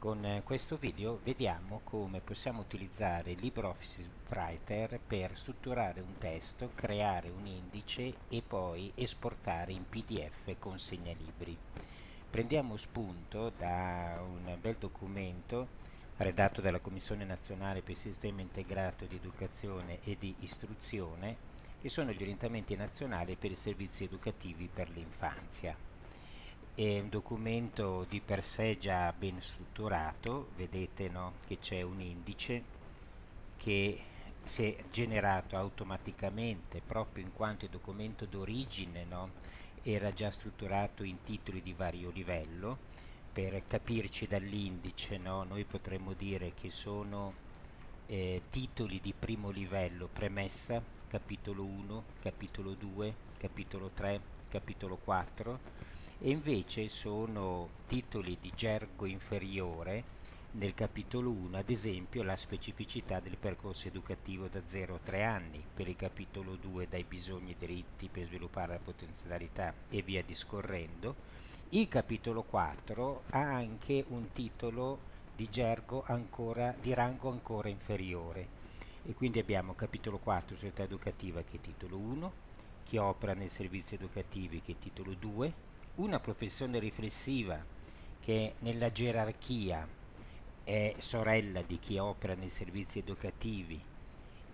Con eh, questo video vediamo come possiamo utilizzare LibreOffice Writer per strutturare un testo, creare un indice e poi esportare in PDF con segnalibri. Prendiamo spunto da un bel documento redatto dalla Commissione Nazionale per il Sistema Integrato di Educazione e di Istruzione che sono gli orientamenti nazionali per i servizi educativi per l'infanzia è un documento di per sé già ben strutturato, vedete no, che c'è un indice che si è generato automaticamente proprio in quanto il documento d'origine no, era già strutturato in titoli di vario livello. Per capirci dall'indice no, noi potremmo dire che sono eh, titoli di primo livello premessa capitolo 1 capitolo 2 capitolo 3 capitolo 4 e invece sono titoli di gergo inferiore nel capitolo 1 ad esempio la specificità del percorso educativo da 0 a 3 anni, per il capitolo 2 dai bisogni e diritti per sviluppare la potenzialità e via discorrendo. Il capitolo 4 ha anche un titolo di gergo ancora, di rango ancora inferiore e quindi abbiamo capitolo 4 società educativa che è titolo 1, chi opera nei servizi educativi che è titolo 2, una professione riflessiva che nella gerarchia è sorella di chi opera nei servizi educativi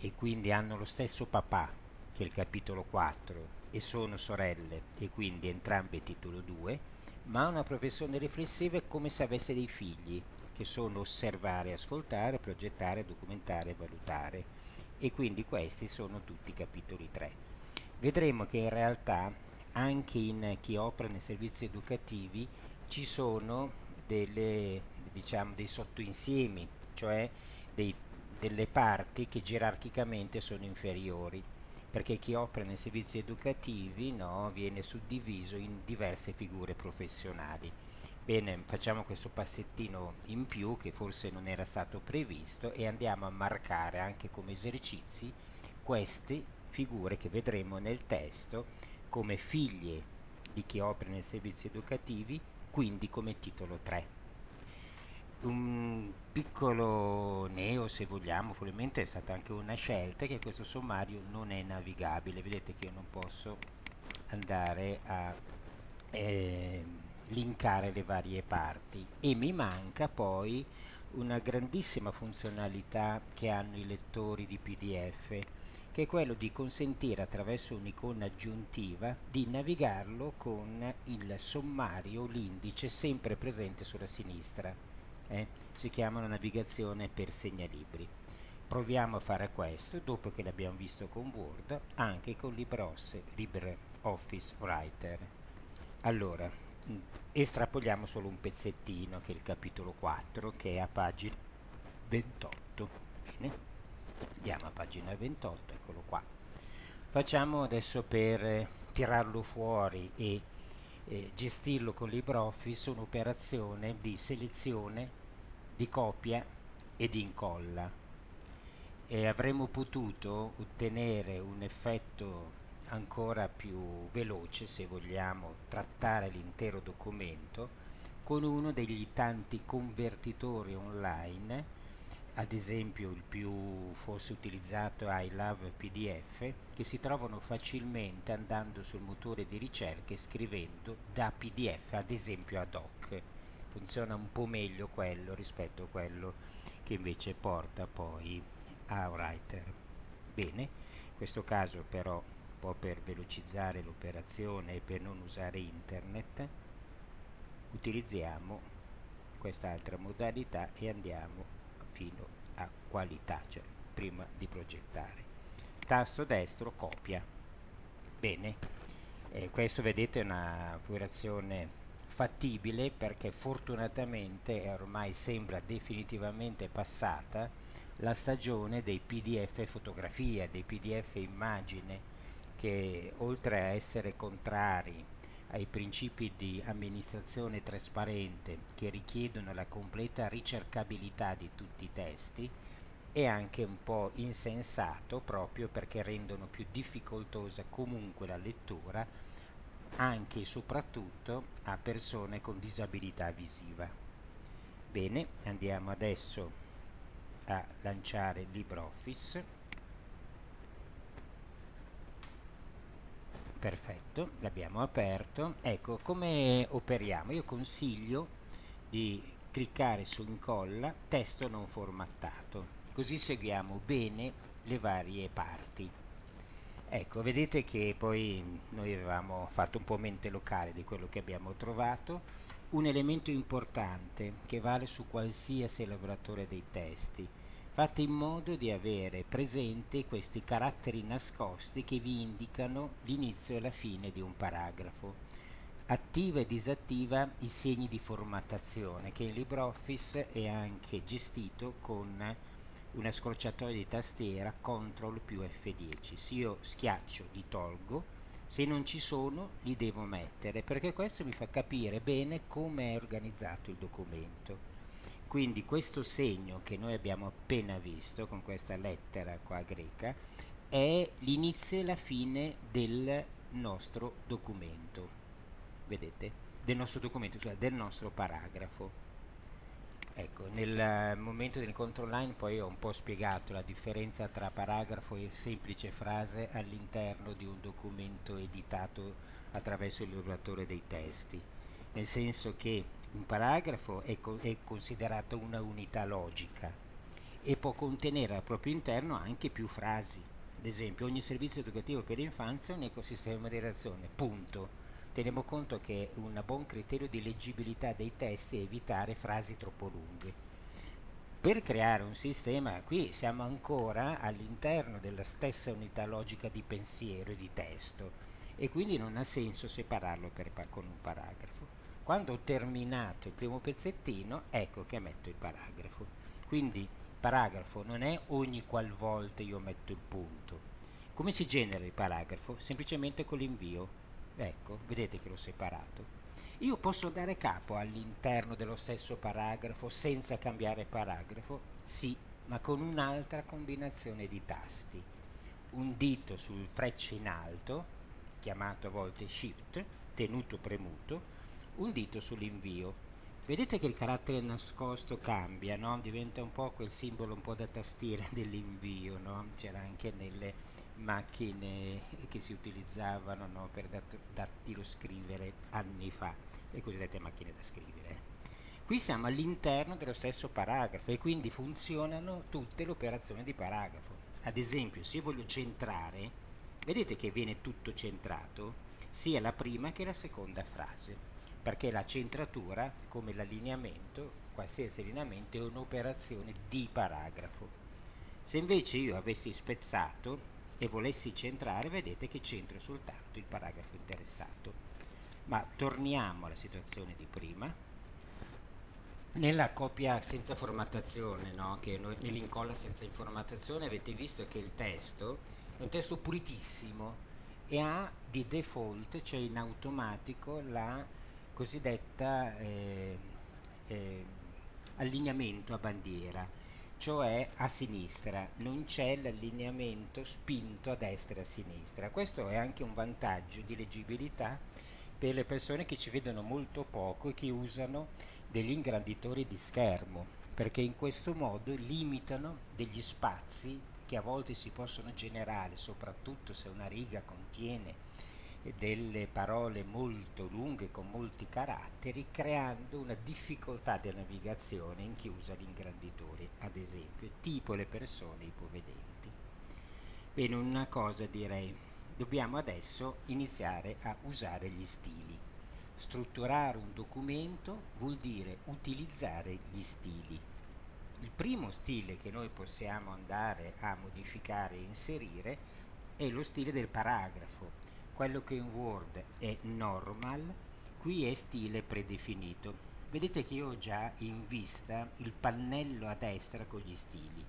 e quindi hanno lo stesso papà che è il capitolo 4 e sono sorelle e quindi entrambe titolo 2 ma una professione riflessiva è come se avesse dei figli che sono osservare, ascoltare, progettare, documentare valutare e quindi questi sono tutti capitoli 3 vedremo che in realtà anche in chi opera nei servizi educativi ci sono delle, diciamo, dei sottoinsiemi, cioè dei, delle parti che gerarchicamente sono inferiori, perché chi opera nei servizi educativi no, viene suddiviso in diverse figure professionali. Bene, facciamo questo passettino in più che forse non era stato previsto e andiamo a marcare anche come esercizi queste figure che vedremo nel testo come figlie di chi opera nei servizi educativi, quindi come titolo 3. Un piccolo neo, se vogliamo, probabilmente è stata anche una scelta che questo sommario non è navigabile, vedete che io non posso andare a eh, linkare le varie parti. E mi manca poi una grandissima funzionalità che hanno i lettori di PDF che è quello di consentire attraverso un'icona aggiuntiva di navigarlo con il sommario, l'indice sempre presente sulla sinistra. Eh? Si chiama una navigazione per segnalibri. Proviamo a fare questo dopo che l'abbiamo visto con Word, anche con LibreOffice Writer. Allora, mm, estrapoliamo solo un pezzettino che è il capitolo 4 che è a pagina 28. Bene andiamo a pagina 28 eccolo qua. Facciamo adesso per eh, tirarlo fuori e eh, gestirlo con LibreOffice un'operazione di selezione di copia e di incolla. E avremmo potuto ottenere un effetto ancora più veloce se vogliamo trattare l'intero documento con uno degli tanti convertitori online ad esempio il più forse utilizzato è iLove PDF, che si trovano facilmente andando sul motore di ricerca e scrivendo da PDF ad esempio ad hoc. Funziona un po' meglio quello rispetto a quello che invece porta poi a Writer. Bene, in questo caso però un po' per velocizzare l'operazione e per non usare internet utilizziamo quest'altra modalità e andiamo fino a qualità, cioè prima di progettare. Tasto destro copia. Bene, eh, questo vedete è una operazione fattibile perché fortunatamente ormai sembra definitivamente passata la stagione dei pdf fotografia, dei pdf immagine che oltre a essere contrari ai principi di amministrazione trasparente che richiedono la completa ricercabilità di tutti i testi è anche un po' insensato proprio perché rendono più difficoltosa comunque la lettura anche e soprattutto a persone con disabilità visiva. bene andiamo adesso a lanciare LibreOffice perfetto l'abbiamo aperto. Ecco come operiamo? Io consiglio di cliccare su incolla testo non formattato. Così seguiamo bene le varie parti. Ecco vedete che poi noi avevamo fatto un po' mente locale di quello che abbiamo trovato. Un elemento importante che vale su qualsiasi elaboratore dei testi. Fate in modo di avere presente questi caratteri nascosti che vi indicano l'inizio e la fine di un paragrafo. Attiva e disattiva i segni di formattazione che in LibreOffice è anche gestito con una scorciatoia di tastiera CTRL più F10. Se io schiaccio li tolgo se non ci sono li devo mettere perché questo mi fa capire bene come è organizzato il documento quindi questo segno che noi abbiamo appena visto con questa lettera qua greca è l'inizio e la fine del nostro documento. Vedete? Del nostro documento cioè del nostro paragrafo. Ecco, nel momento del control line poi ho un po' spiegato la differenza tra paragrafo e semplice frase all'interno di un documento editato attraverso il lavoratore dei testi, nel senso che un paragrafo è, co è considerato una unità logica e può contenere al proprio interno anche più frasi. Ad esempio, ogni servizio educativo per l'infanzia è un ecosistema di reazione, punto teniamo conto che un buon criterio di leggibilità dei testi è evitare frasi troppo lunghe. Per creare un sistema, qui siamo ancora all'interno della stessa unità logica di pensiero e di testo e quindi non ha senso separarlo per, con un paragrafo. Quando ho terminato il primo pezzettino, ecco che metto il paragrafo. Quindi paragrafo non è ogni qualvolta io metto il punto. Come si genera il paragrafo? Semplicemente con l'invio ecco vedete che l'ho separato io posso dare capo all'interno dello stesso paragrafo senza cambiare paragrafo sì ma con un'altra combinazione di tasti un dito sul frecce in alto chiamato a volte shift tenuto premuto un dito sull'invio vedete che il carattere nascosto cambia no? diventa un po' quel simbolo un po' da tastiera dell'invio no? c'era anche nelle macchine che si utilizzavano no, per dat dattilo scrivere anni fa, le cosiddette macchine da scrivere. Qui siamo all'interno dello stesso paragrafo e quindi funzionano tutte le operazioni di paragrafo. Ad esempio, se io voglio centrare, vedete che viene tutto centrato, sia la prima che la seconda frase, perché la centratura, come l'allineamento, qualsiasi allineamento, è un'operazione di paragrafo. Se invece io avessi spezzato e volessi centrare vedete che centro soltanto il paragrafo interessato ma torniamo alla situazione di prima nella copia senza formattazione no? nell'incolla senza informatazione avete visto che il testo è un testo pulitissimo e ha di default cioè in automatico la cosiddetta eh, eh, allineamento a bandiera cioè a sinistra, non c'è l'allineamento spinto a destra e a sinistra. Questo è anche un vantaggio di leggibilità per le persone che ci vedono molto poco e che usano degli ingranditori di schermo, perché in questo modo limitano degli spazi che a volte si possono generare, soprattutto se una riga contiene delle parole molto lunghe con molti caratteri creando una difficoltà di navigazione in chi usa l'ingranditore ad esempio tipo le persone ipovedenti. Bene una cosa direi. Dobbiamo adesso iniziare a usare gli stili. Strutturare un documento vuol dire utilizzare gli stili il primo stile che noi possiamo andare a modificare e inserire è lo stile del paragrafo. Quello che in Word è normal qui è stile predefinito. Vedete che io ho già in vista il pannello a destra con gli stili.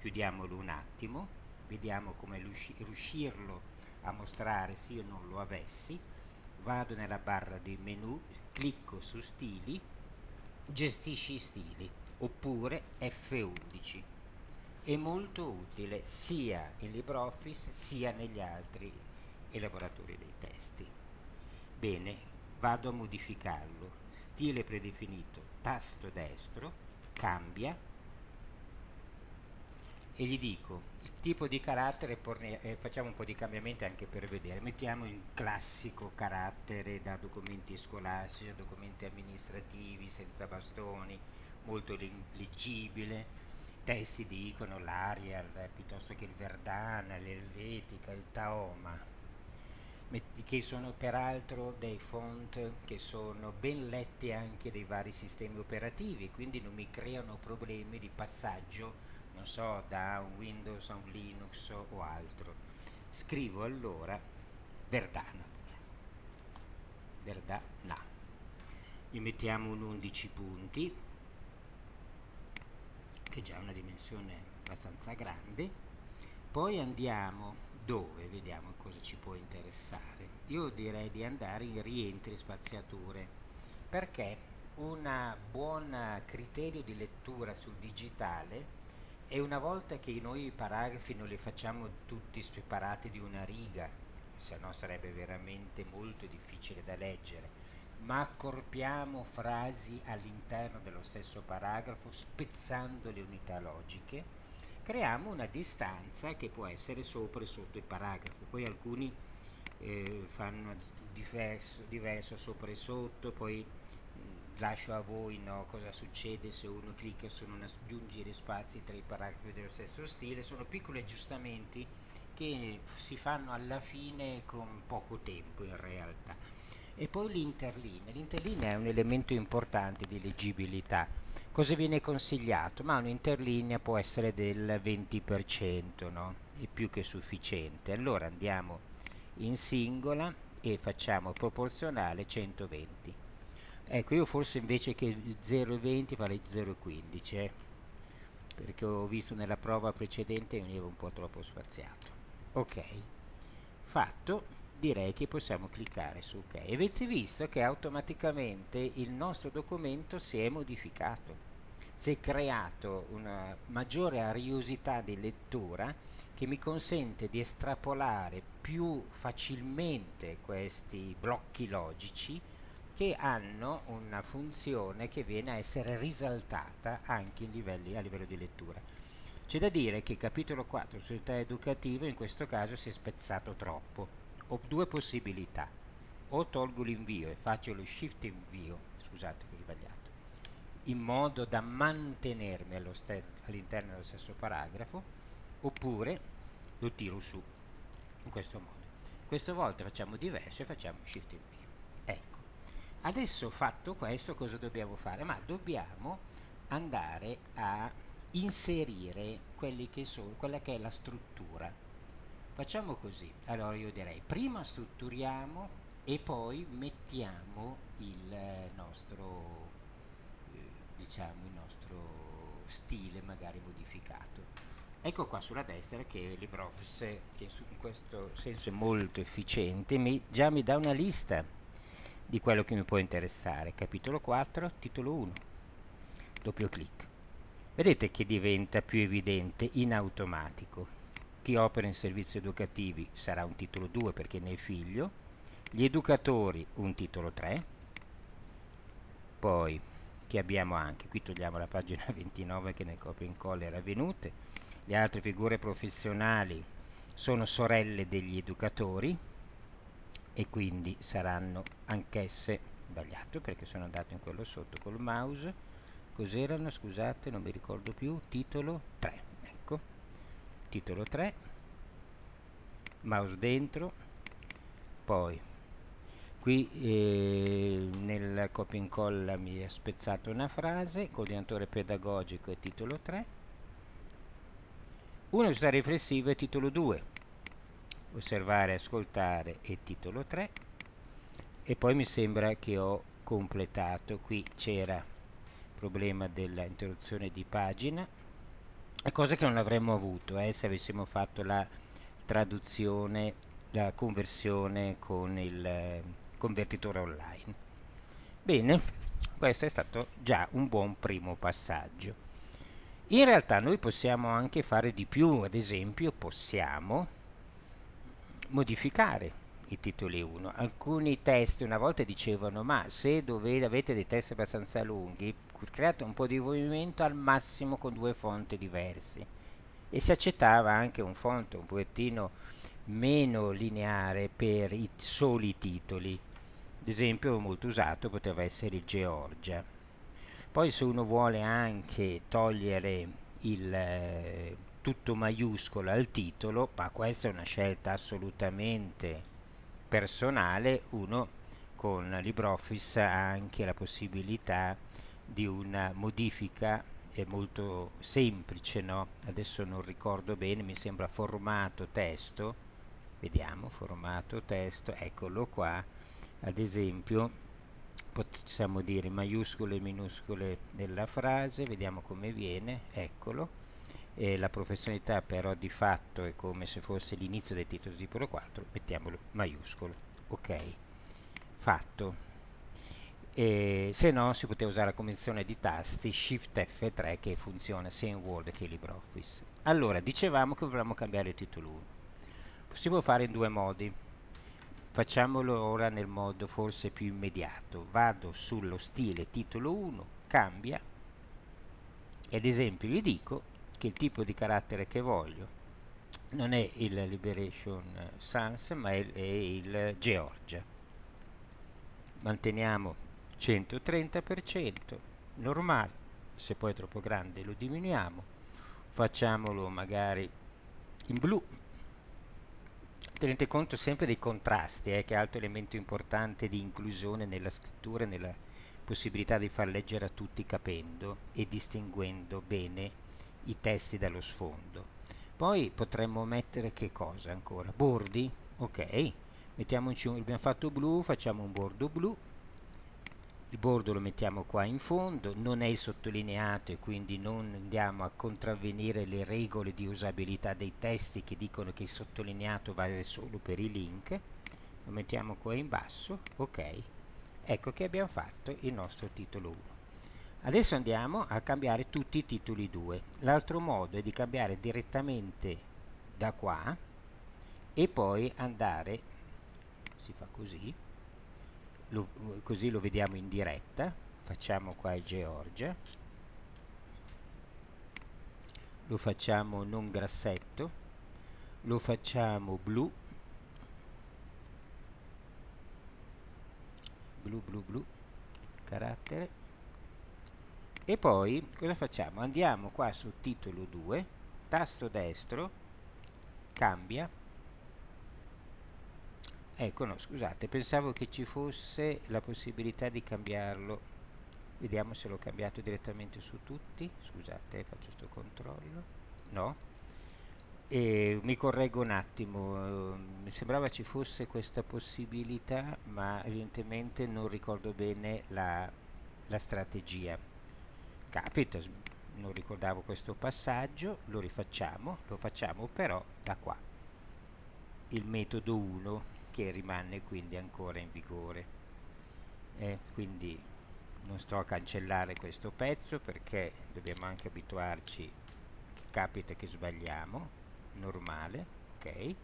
Chiudiamolo un attimo vediamo come riuscirlo a mostrare se io non lo avessi. Vado nella barra di menu clicco su stili gestisci stili oppure F11 è molto utile sia in LibreOffice sia negli altri elaboratori dei testi. Bene, vado a modificarlo. stile predefinito, tasto destro, cambia e gli dico il tipo di carattere, eh, facciamo un po' di cambiamenti anche per vedere, mettiamo il classico carattere da documenti scolastici a documenti amministrativi senza bastoni, molto leggibile, testi dicono l'Arial piuttosto che il Verdana, l'Elvetica, il Taoma, che sono peraltro dei font che sono ben letti anche dai vari sistemi operativi, quindi non mi creano problemi di passaggio, non so, da un Windows a un Linux o altro. Scrivo allora Verdana. Verdana. Gli mettiamo un 11 punti che già è una dimensione abbastanza grande. Poi andiamo dove? Vediamo cosa ci può interessare. Io direi di andare in rientri spaziature perché un buon criterio di lettura sul digitale è una volta che noi i paragrafi non li facciamo tutti separati di una riga se no sarebbe veramente molto difficile da leggere ma accorpiamo frasi all'interno dello stesso paragrafo spezzando le unità logiche, creiamo una distanza che può essere sopra e sotto il paragrafo. Poi alcuni eh, fanno diverso, diverso, sopra e sotto, poi mh, lascio a voi no, cosa succede se uno clicca su non aggiungere spazi tra i paragrafi dello stesso stile. Sono piccoli aggiustamenti che si fanno alla fine con poco tempo in realtà e poi l'interlinea. L'interlinea è un elemento importante di leggibilità. Cosa viene consigliato? Ma un'interlinea può essere del 20%, no? È più che sufficiente. Allora andiamo in singola e facciamo proporzionale 120. Ecco, io forse invece che 0,20 farei 0,15, eh? perché ho visto nella prova precedente veniva un po' troppo spaziato. Ok, fatto direi che possiamo cliccare su ok. Avete visto che automaticamente il nostro documento si è modificato? Si è creato una maggiore ariosità di lettura che mi consente di estrapolare più facilmente questi blocchi logici che hanno una funzione che viene a essere risaltata anche livelli, a livello di lettura. C'è da dire che il capitolo 4 società educativa in questo caso si è spezzato troppo ho due possibilità. O tolgo l'invio e faccio lo shift invio scusate ho sbagliato in modo da mantenermi all'interno dello stesso paragrafo oppure lo tiro su in questo modo. Questa volta facciamo diverso e facciamo shift invio. Ecco. Adesso fatto questo cosa dobbiamo fare? Ma dobbiamo andare a inserire che sono, quella che è la struttura facciamo così. Allora io direi prima strutturiamo e poi mettiamo il nostro eh, diciamo il nostro stile magari modificato. Ecco qua sulla destra che LibreOffice che in questo senso è molto efficiente mi, già mi dà una lista di quello che mi può interessare. Capitolo 4 titolo 1 doppio clic. Vedete che diventa più evidente in automatico chi opera in servizi educativi sarà un titolo 2 perché ne è figlio, gli educatori un titolo 3, poi che abbiamo anche, qui togliamo la pagina 29 che nel copia in incolla era avvenute, le altre figure professionali sono sorelle degli educatori e quindi saranno anch'esse. Sbagliato perché sono andato in quello sotto col mouse. Cos'erano? Scusate non mi ricordo più. Titolo 3 titolo 3 mouse dentro poi qui eh, nel copia e incolla mi è spezzato una frase coordinatore pedagogico e titolo 3 università riflessiva e titolo 2 osservare ascoltare e titolo 3 e poi mi sembra che ho completato qui c'era problema dell'interruzione di pagina cosa che non avremmo avuto eh, se avessimo fatto la traduzione, la conversione con il eh, convertitore online. Bene, questo è stato già un buon primo passaggio. In realtà noi possiamo anche fare di più, ad esempio possiamo modificare i titoli 1. Alcuni testi una volta dicevano ma se dovete, avete dei testi abbastanza lunghi create un po' di movimento al massimo con due fonti diversi. E si accettava anche un font un pochettino meno lineare per i soli titoli. Ad esempio molto usato poteva essere il Georgia. Poi se uno vuole anche togliere il eh, tutto maiuscolo al titolo ma questa è una scelta assolutamente personale uno con LibreOffice ha anche la possibilità di una modifica molto semplice no? adesso non ricordo bene mi sembra formato testo vediamo formato testo eccolo qua. Ad esempio possiamo dire maiuscole e minuscole della frase vediamo come viene eccolo. E la professionalità però di fatto è come se fosse l'inizio del titolo tipo 4 mettiamolo maiuscolo. Ok fatto e se no si poteva usare la convenzione di tasti Shift F3 che funziona sia in Word che in LibreOffice. Allora dicevamo che volevamo cambiare il titolo 1 possiamo fare in due modi. Facciamolo ora nel modo forse più immediato. Vado sullo stile titolo 1 cambia. Ad esempio gli dico che il tipo di carattere che voglio non è il Liberation Sans ma è, è il Georgia. Manteniamo 130% normale se poi è troppo grande lo diminuiamo facciamolo magari in blu. Tenete conto sempre dei contrasti eh, che è altro elemento importante di inclusione nella scrittura e nella possibilità di far leggere a tutti capendo e distinguendo bene i testi dallo sfondo. Poi potremmo mettere che cosa ancora? Bordi? Ok mettiamoci un, abbiamo fatto blu facciamo un bordo blu il bordo lo mettiamo qua in fondo non è sottolineato e quindi non andiamo a contravvenire le regole di usabilità dei testi che dicono che il sottolineato vale solo per i link. Lo mettiamo qua in basso ok. Ecco che abbiamo fatto il nostro titolo 1 adesso andiamo a cambiare tutti i titoli 2 l'altro modo è di cambiare direttamente da qua e poi andare si fa così lo, così lo vediamo in diretta. Facciamo qua il Georgia. Lo facciamo non grassetto lo facciamo blu. Blu blu blu. Carattere. E poi cosa facciamo? Andiamo qua su titolo 2 tasto destro cambia ecco no scusate pensavo che ci fosse la possibilità di cambiarlo. Vediamo se l'ho cambiato direttamente su tutti. Scusate faccio questo controllo. No. E mi correggo un attimo mi sembrava ci fosse questa possibilità ma evidentemente non ricordo bene la, la strategia. Capita non ricordavo questo passaggio lo rifacciamo lo facciamo però da qua. Il metodo 1 che rimane quindi ancora in vigore. Eh, quindi non sto a cancellare questo pezzo perché dobbiamo anche abituarci che capita che sbagliamo normale ok?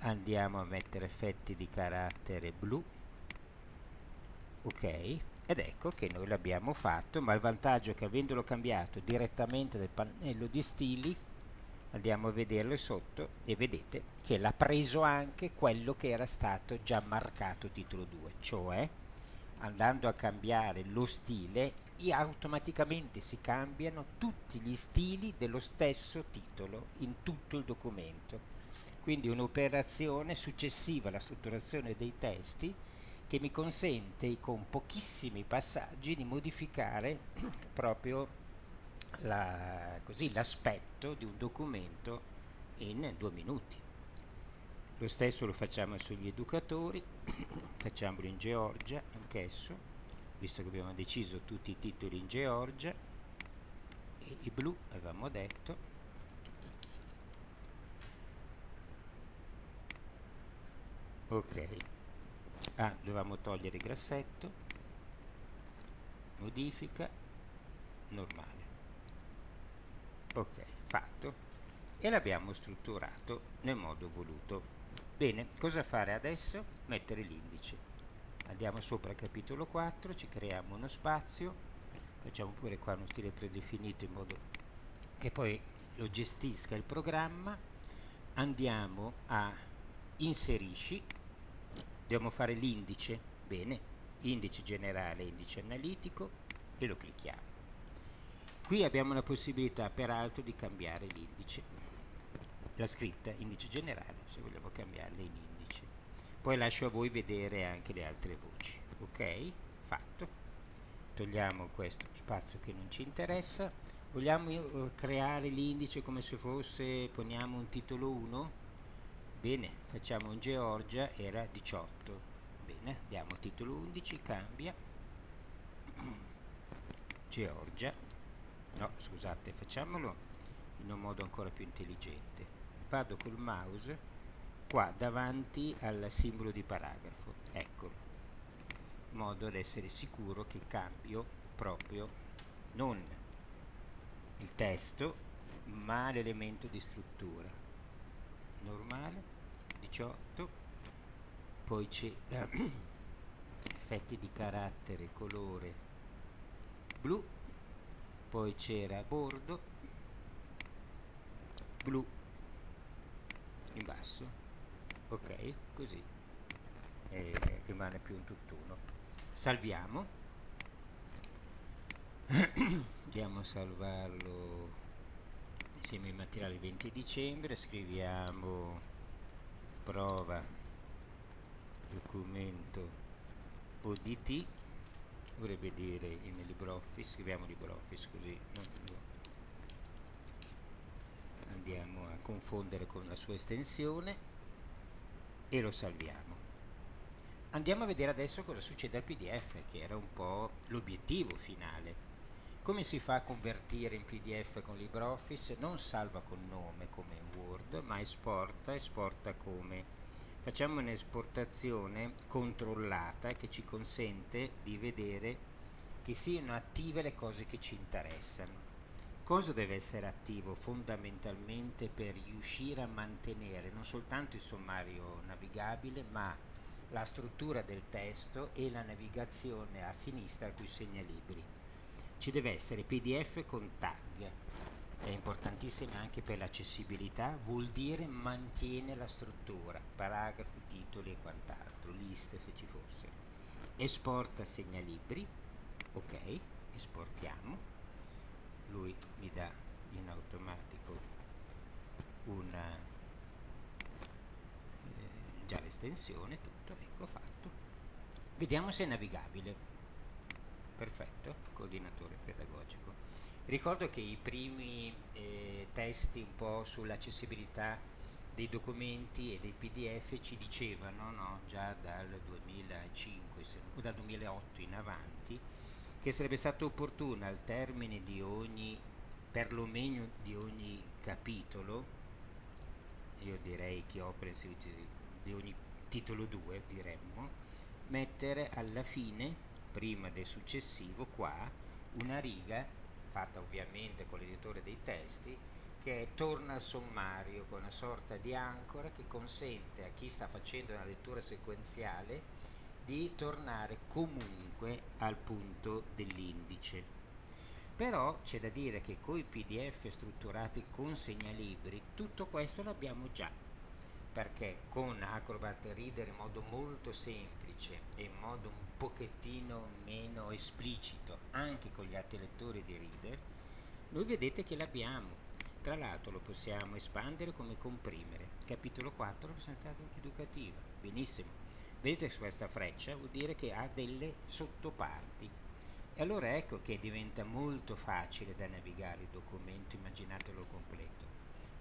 Andiamo a mettere effetti di carattere blu ok? Ed ecco che noi l'abbiamo fatto ma il vantaggio è che avendolo cambiato direttamente dal pannello di stili andiamo a vederlo sotto e vedete che l'ha preso anche quello che era stato già marcato titolo 2 cioè andando a cambiare lo stile automaticamente si cambiano tutti gli stili dello stesso titolo in tutto il documento. Quindi un'operazione successiva alla strutturazione dei testi che mi consente con pochissimi passaggi di modificare proprio l'aspetto la, di un documento in due minuti. Lo stesso lo facciamo sugli educatori, facciamolo in Georgia anch'esso, visto che abbiamo deciso tutti i titoli in Georgia, e i blu avevamo detto, ok. Ah, dovevamo togliere il grassetto. Modifica normale ok fatto. E l'abbiamo strutturato nel modo voluto. Bene cosa fare adesso? Mettere l'indice. Andiamo sopra il capitolo 4 ci creiamo uno spazio. Facciamo pure qua uno stile predefinito in modo che poi lo gestisca il programma. Andiamo a inserisci. Dobbiamo fare l'indice. Bene indice generale indice analitico e lo clicchiamo qui abbiamo la possibilità peraltro di cambiare l'indice la scritta indice generale se vogliamo cambiarla in indice. Poi lascio a voi vedere anche le altre voci ok? Fatto. Togliamo questo spazio che non ci interessa. Vogliamo uh, creare l'indice come se fosse poniamo un titolo 1 bene facciamo in Georgia era 18 bene diamo titolo 11 cambia. Georgia no scusate facciamolo in un modo ancora più intelligente. Vado col mouse qua davanti al simbolo di paragrafo eccolo in modo ad essere sicuro che cambio proprio non il testo ma l'elemento di struttura. Normale 18 poi c'è effetti di carattere colore blu poi c'era bordo blu in basso ok così e rimane più un tutt'uno. Salviamo. Andiamo a salvarlo insieme ai materiali 20 dicembre scriviamo prova documento ODT dovrebbe dire in LibreOffice scriviamo LibreOffice così andiamo a confondere con la sua estensione e lo salviamo andiamo a vedere adesso cosa succede al pdf che era un po' l'obiettivo finale come si fa a convertire in pdf con LibreOffice? Non salva con nome come Word, ma esporta, esporta come. Facciamo un'esportazione controllata che ci consente di vedere che siano attive le cose che ci interessano. Cosa deve essere attivo fondamentalmente per riuscire a mantenere non soltanto il sommario navigabile, ma la struttura del testo e la navigazione a sinistra cui segnalibri ci deve essere pdf con tag è importantissima anche per l'accessibilità vuol dire mantiene la struttura paragrafi, titoli e quant'altro liste se ci fosse. Esporta segnalibri ok esportiamo. Lui mi dà in automatico una eh, già l'estensione tutto ecco fatto. Vediamo se è navigabile. Perfetto, coordinatore pedagogico. Ricordo che i primi eh, testi un po' sull'accessibilità dei documenti e dei pdf ci dicevano no, già dal 2005 se, o dal 2008 in avanti che sarebbe stato opportuno al termine di ogni perlomeno di ogni capitolo io direi che opera in servizio di ogni titolo 2 diremmo mettere alla fine prima del successivo qua una riga fatta ovviamente con l'editore dei testi che torna al sommario con una sorta di ancora che consente a chi sta facendo una lettura sequenziale di tornare comunque al punto dell'indice. Però c'è da dire che con i pdf strutturati con segnalibri tutto questo l'abbiamo già perché con Acrobat Reader in modo molto semplice e in modo un pochettino meno esplicito anche con gli altri lettori di Reader noi vedete che l'abbiamo. Tra l'altro lo possiamo espandere come comprimere. Capitolo 4 rappresentato educativa. Benissimo. Vedete questa freccia vuol dire che ha delle sottoparti. E allora ecco che diventa molto facile da navigare il documento immaginatelo completo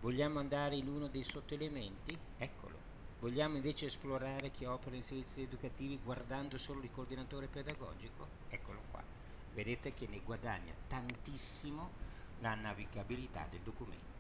Vogliamo andare in uno dei sottoelementi? Eccolo. Vogliamo invece esplorare chi opera in servizi educativi guardando solo il coordinatore pedagogico? Eccolo qua. Vedete che ne guadagna tantissimo la navigabilità del documento.